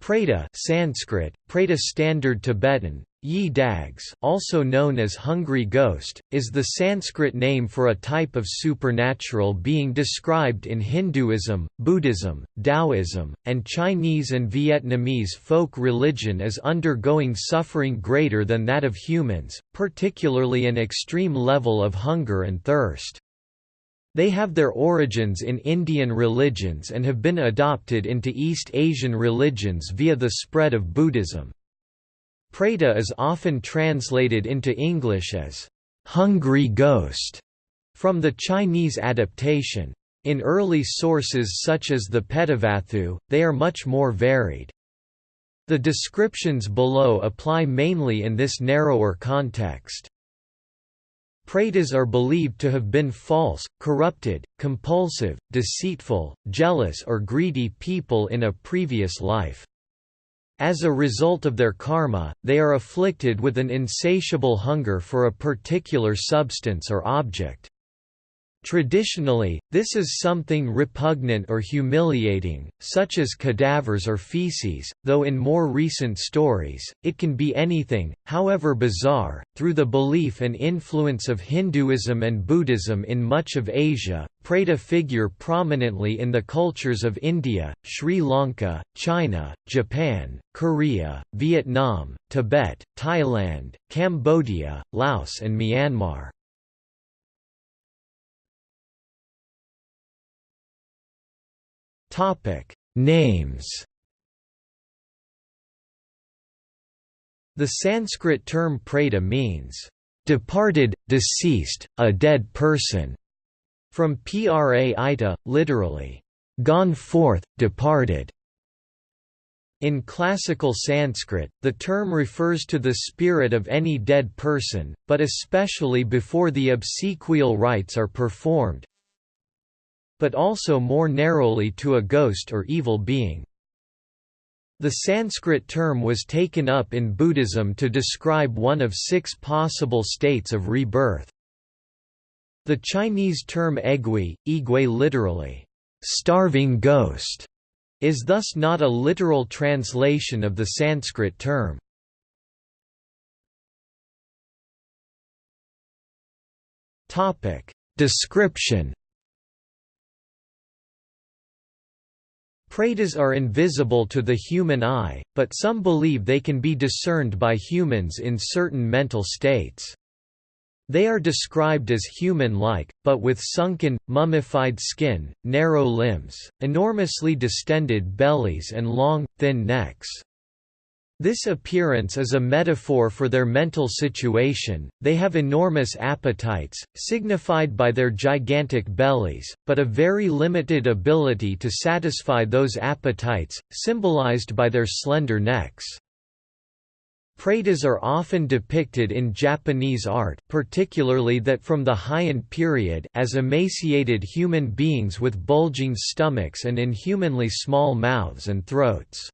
Preta Sanskrit, Preta Standard Tibetan, Yi Dags also known as hungry ghost, is the Sanskrit name for a type of supernatural being described in Hinduism, Buddhism, Taoism, and Chinese and Vietnamese folk religion as undergoing suffering greater than that of humans, particularly an extreme level of hunger and thirst. They have their origins in Indian religions and have been adopted into East Asian religions via the spread of Buddhism. Preta is often translated into English as hungry ghost from the Chinese adaptation. In early sources such as the Petavatthu, they are much more varied. The descriptions below apply mainly in this narrower context. Pretas are believed to have been false, corrupted, compulsive, deceitful, jealous or greedy people in a previous life. As a result of their karma, they are afflicted with an insatiable hunger for a particular substance or object. Traditionally, this is something repugnant or humiliating, such as cadavers or feces, though in more recent stories, it can be anything, however bizarre. Through the belief and influence of Hinduism and Buddhism in much of Asia, Preta figure prominently in the cultures of India, Sri Lanka, China, Japan, Korea, Vietnam, Tibet, Thailand, Cambodia, Laos and Myanmar. Topic: Names. The Sanskrit term preta means departed, deceased, a dead person, from pra ita, literally, gone forth, departed. In classical Sanskrit, the term refers to the spirit of any dead person, but especially before the obsequial rites are performed, but also more narrowly to a ghost or evil being. The Sanskrit term was taken up in Buddhism to describe one of six possible states of rebirth. The Chinese term egui, igui literally, starving ghost, is thus not a literal translation of the Sanskrit term. Description Pretas are invisible to the human eye, but some believe they can be discerned by humans in certain mental states. They are described as human-like, but with sunken, mummified skin, narrow limbs, enormously distended bellies and long, thin necks. This appearance is a metaphor for their mental situation, they have enormous appetites, signified by their gigantic bellies, but a very limited ability to satisfy those appetites, symbolized by their slender necks. Pretas are often depicted in Japanese art particularly that from the Heian period as emaciated human beings with bulging stomachs and inhumanly small mouths and throats.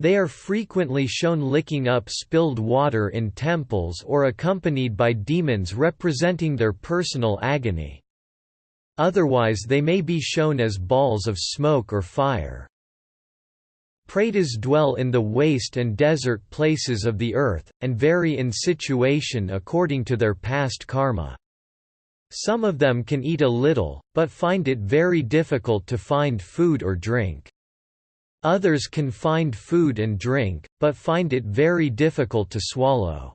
They are frequently shown licking up spilled water in temples or accompanied by demons representing their personal agony. Otherwise they may be shown as balls of smoke or fire. Pretas dwell in the waste and desert places of the earth, and vary in situation according to their past karma. Some of them can eat a little, but find it very difficult to find food or drink. Others can find food and drink, but find it very difficult to swallow.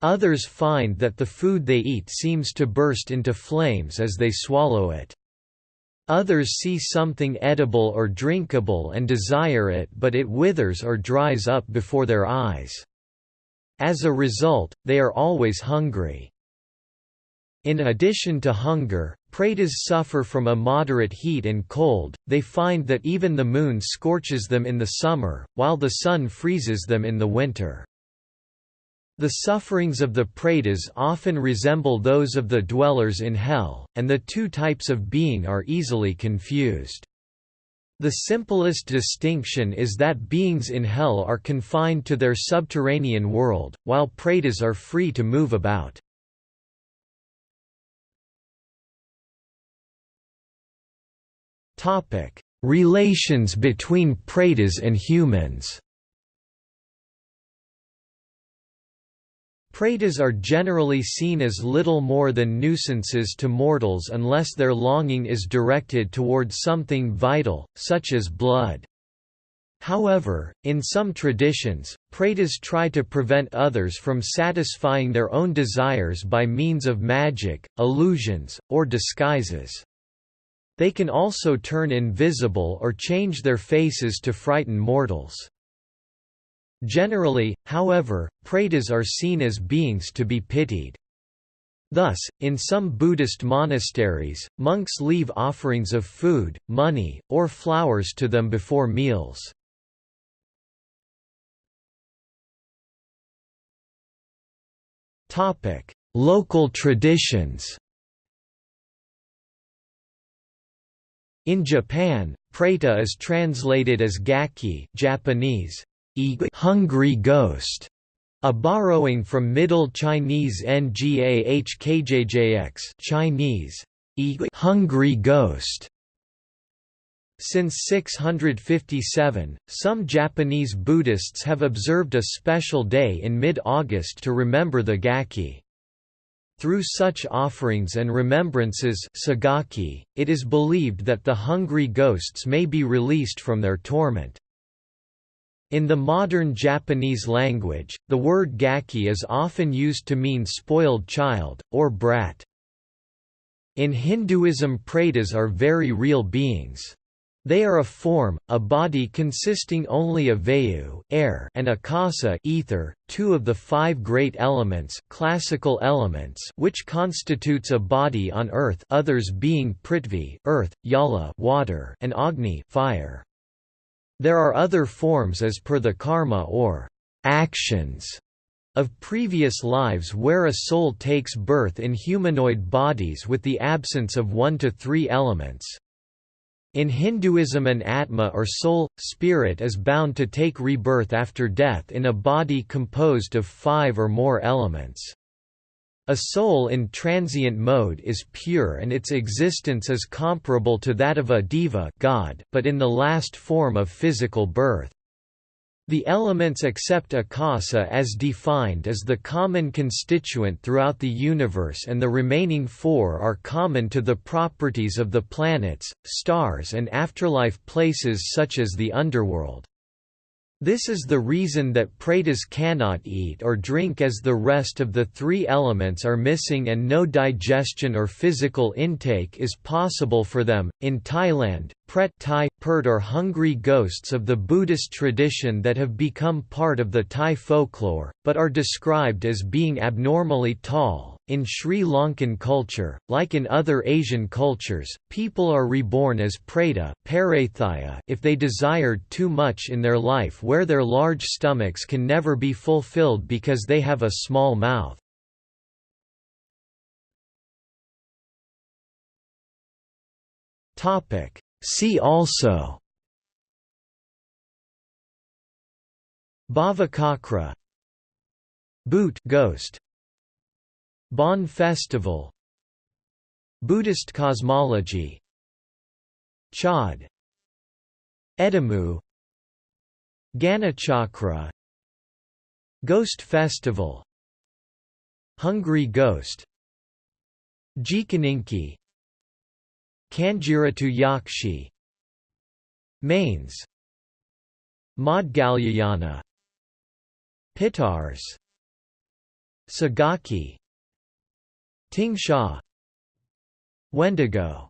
Others find that the food they eat seems to burst into flames as they swallow it. Others see something edible or drinkable and desire it but it withers or dries up before their eyes. As a result, they are always hungry. In addition to hunger, pretas suffer from a moderate heat and cold, they find that even the moon scorches them in the summer, while the sun freezes them in the winter. The sufferings of the pretas often resemble those of the dwellers in hell, and the two types of being are easily confused. The simplest distinction is that beings in hell are confined to their subterranean world, while pretas are free to move about. Topic: Relations between pretas and humans Pretas are generally seen as little more than nuisances to mortals unless their longing is directed towards something vital, such as blood. However, in some traditions, pretas try to prevent others from satisfying their own desires by means of magic, illusions, or disguises. They can also turn invisible or change their faces to frighten mortals. Generally, however, pretas are seen as beings to be pitied. Thus, in some Buddhist monasteries, monks leave offerings of food, money, or flowers to them before meals. Local traditions In Japan, preta is translated as gaki Japanese, hungry ghost, a borrowing from Middle Chinese ngahkjjx Chinese, hungry ghost. Since 657, some Japanese Buddhists have observed a special day in mid-August to remember the Gaki. Through such offerings and remembrances segaki, it is believed that the hungry ghosts may be released from their torment. In the modern Japanese language, the word gaki is often used to mean spoiled child, or brat. In Hinduism pretas are very real beings. They are a form, a body consisting only of vayu air and akasa ether, two of the five great elements, classical elements which constitutes a body on earth others being prithvi earth, yala water, and agni fire. There are other forms as per the karma or actions of previous lives where a soul takes birth in humanoid bodies with the absence of one to three elements. In Hinduism an atma or soul, spirit is bound to take rebirth after death in a body composed of five or more elements. A soul in transient mode is pure and its existence is comparable to that of a deva god, but in the last form of physical birth. The elements accept akasa as defined as the common constituent throughout the universe and the remaining four are common to the properties of the planets, stars and afterlife places such as the underworld. This is the reason that pretas cannot eat or drink as the rest of the three elements are missing and no digestion or physical intake is possible for them. In Thailand, pret Thai, pert are hungry ghosts of the Buddhist tradition that have become part of the Thai folklore, but are described as being abnormally tall, in Sri Lankan culture, like in other Asian cultures, people are reborn as preta if they desired too much in their life where their large stomachs can never be fulfilled because they have a small mouth. See also Bhavacakra Bhoot ghost Bon Festival Buddhist cosmology Chod Edimmu Ganachakra Ghost Festival Hungry Ghost Jikininki Kanjirottu Yakshi Mains Maudgalyayana Pitars Segaki Ting Sha. Wendigo